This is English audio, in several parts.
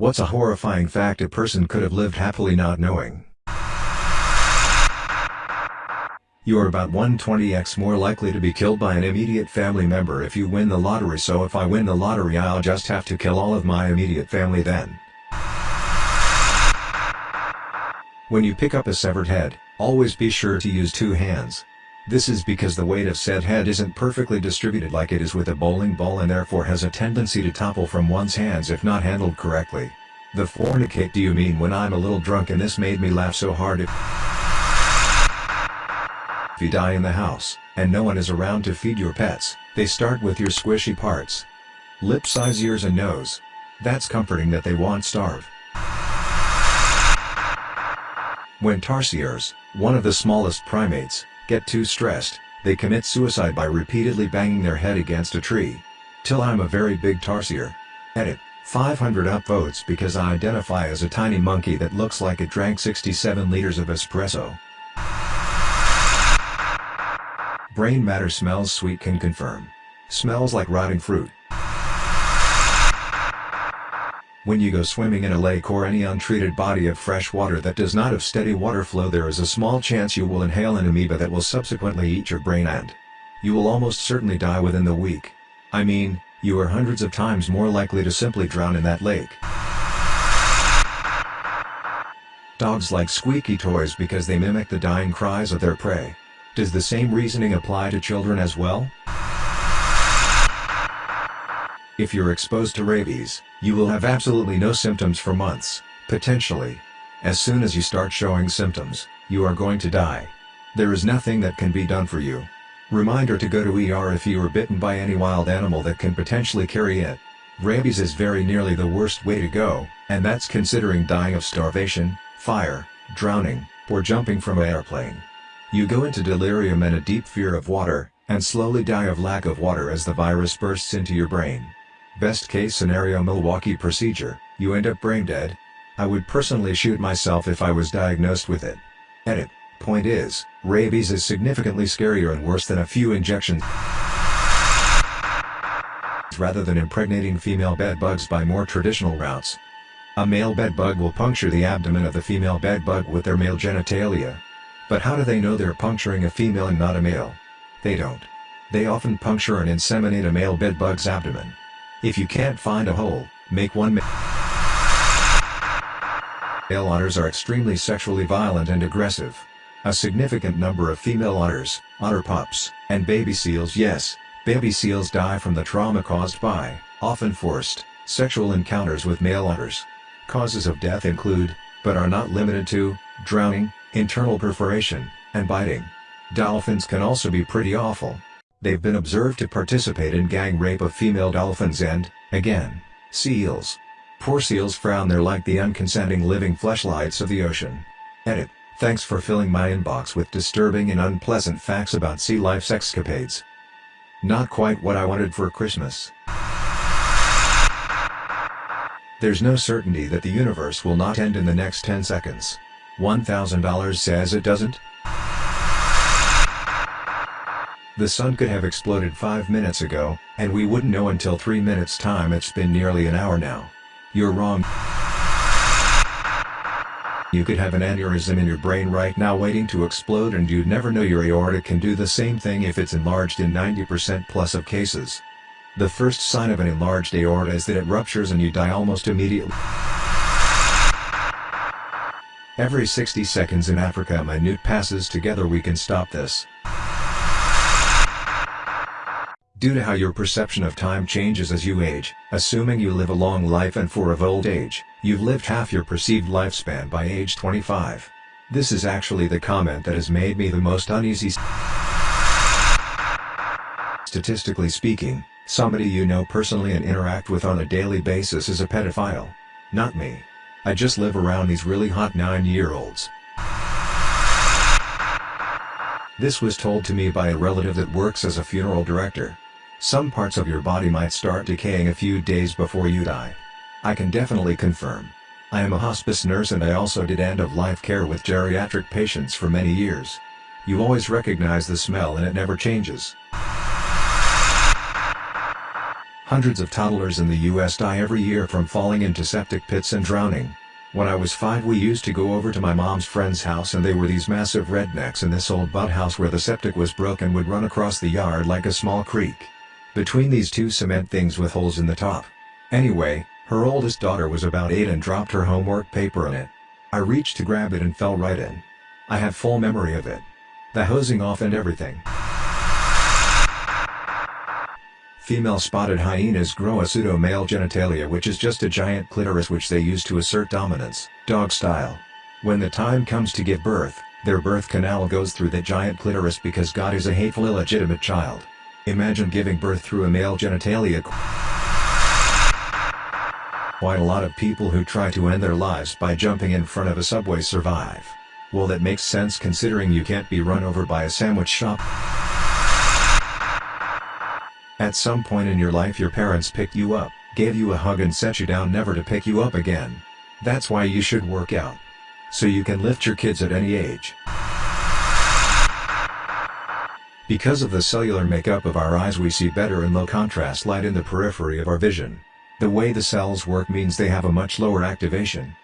What's a horrifying fact a person could have lived happily not knowing? You are about 120x more likely to be killed by an immediate family member if you win the lottery so if I win the lottery I'll just have to kill all of my immediate family then. When you pick up a severed head, always be sure to use two hands. This is because the weight of said head isn't perfectly distributed like it is with a bowling ball and therefore has a tendency to topple from one's hands if not handled correctly. The fornicate do you mean when I'm a little drunk and this made me laugh so hard if you die in the house, and no one is around to feed your pets, they start with your squishy parts. Lips, eyes, ears and nose. That's comforting that they won't starve. When tarsiers, one of the smallest primates, get too stressed, they commit suicide by repeatedly banging their head against a tree. Till I'm a very big tarsier. Edit. 500 upvotes because I identify as a tiny monkey that looks like it drank 67 liters of espresso. Brain matter smells sweet can confirm. Smells like rotting fruit. When you go swimming in a lake or any untreated body of fresh water that does not have steady water flow there is a small chance you will inhale an amoeba that will subsequently eat your brain and you will almost certainly die within the week. I mean, you are hundreds of times more likely to simply drown in that lake. Dogs like squeaky toys because they mimic the dying cries of their prey. Does the same reasoning apply to children as well? If you're exposed to rabies, you will have absolutely no symptoms for months, potentially. As soon as you start showing symptoms, you are going to die. There is nothing that can be done for you. Reminder to go to ER if you are bitten by any wild animal that can potentially carry it. Rabies is very nearly the worst way to go, and that's considering dying of starvation, fire, drowning, or jumping from an airplane. You go into delirium and a deep fear of water, and slowly die of lack of water as the virus bursts into your brain. Best case scenario Milwaukee procedure, you end up brain dead. I would personally shoot myself if I was diagnosed with it. Edit. Point is, rabies is significantly scarier and worse than a few injections rather than impregnating female bedbugs by more traditional routes. A male bedbug will puncture the abdomen of the female bedbug with their male genitalia, but how do they know they're puncturing a female and not a male? They don't. They often puncture and inseminate a male bedbug's abdomen. If you can't find a hole, make one Male otters are extremely sexually violent and aggressive. A significant number of female otters, otter pups, and baby seals yes, baby seals die from the trauma caused by, often forced, sexual encounters with male otters. Causes of death include, but are not limited to, drowning, internal perforation, and biting. Dolphins can also be pretty awful. They've been observed to participate in gang rape of female dolphins and, again, seals. Poor seals frown they're like the unconsenting living fleshlights of the ocean. Edit. Thanks for filling my inbox with disturbing and unpleasant facts about sea life's escapades. Not quite what I wanted for Christmas. There's no certainty that the universe will not end in the next 10 seconds. $1,000 says it doesn't? The sun could have exploded 5 minutes ago, and we wouldn't know until 3 minutes time it's been nearly an hour now. You're wrong. You could have an aneurysm in your brain right now waiting to explode and you'd never know your aorta can do the same thing if it's enlarged in 90% plus of cases. The first sign of an enlarged aorta is that it ruptures and you die almost immediately. Every 60 seconds in Africa a minute passes together we can stop this. Due to how your perception of time changes as you age, assuming you live a long life and for of old age, you've lived half your perceived lifespan by age 25. This is actually the comment that has made me the most uneasy. Statistically speaking, somebody you know personally and interact with on a daily basis is a pedophile. Not me. I just live around these really hot 9-year-olds. This was told to me by a relative that works as a funeral director. Some parts of your body might start decaying a few days before you die. I can definitely confirm. I am a hospice nurse and I also did end-of-life care with geriatric patients for many years. You always recognize the smell and it never changes. Hundreds of toddlers in the US die every year from falling into septic pits and drowning. When I was 5 we used to go over to my mom's friend's house and they were these massive rednecks in this old butt house where the septic was broken and would run across the yard like a small creek. Between these two cement things with holes in the top. Anyway, her oldest daughter was about 8 and dropped her homework paper in it. I reached to grab it and fell right in. I have full memory of it. The hosing off and everything. Female spotted hyenas grow a pseudo-male genitalia which is just a giant clitoris which they use to assert dominance, dog style. When the time comes to give birth, their birth canal goes through the giant clitoris because God is a hateful illegitimate child. Imagine giving birth through a male genitalia. Quite a lot of people who try to end their lives by jumping in front of a subway survive. Well that makes sense considering you can't be run over by a sandwich shop. At some point in your life your parents picked you up, gave you a hug and set you down never to pick you up again. That's why you should work out. So you can lift your kids at any age. Because of the cellular makeup of our eyes we see better in low contrast light in the periphery of our vision. The way the cells work means they have a much lower activation.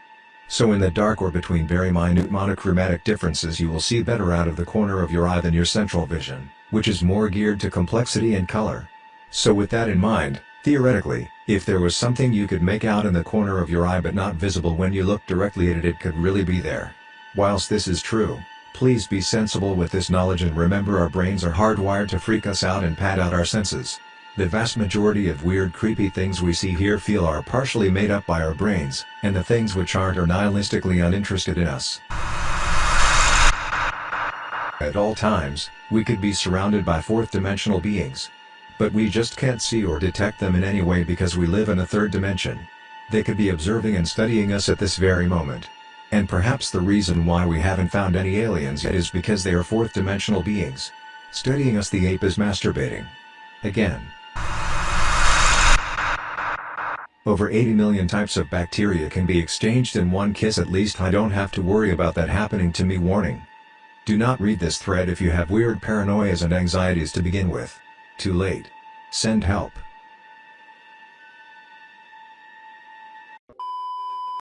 So in the dark or between very minute monochromatic differences you will see better out of the corner of your eye than your central vision, which is more geared to complexity and color. So with that in mind, theoretically, if there was something you could make out in the corner of your eye but not visible when you look directly at it it could really be there. Whilst this is true, please be sensible with this knowledge and remember our brains are hardwired to freak us out and pad out our senses. The vast majority of weird creepy things we see here feel are partially made up by our brains, and the things which aren't are nihilistically uninterested in us. At all times, we could be surrounded by fourth-dimensional beings. But we just can't see or detect them in any way because we live in a third dimension. They could be observing and studying us at this very moment. And perhaps the reason why we haven't found any aliens yet is because they are fourth-dimensional beings. Studying us the ape is masturbating. Again. Over 80 million types of bacteria can be exchanged in one kiss at least I don't have to worry about that happening to me warning. Do not read this thread if you have weird paranoias and anxieties to begin with. Too late. Send help.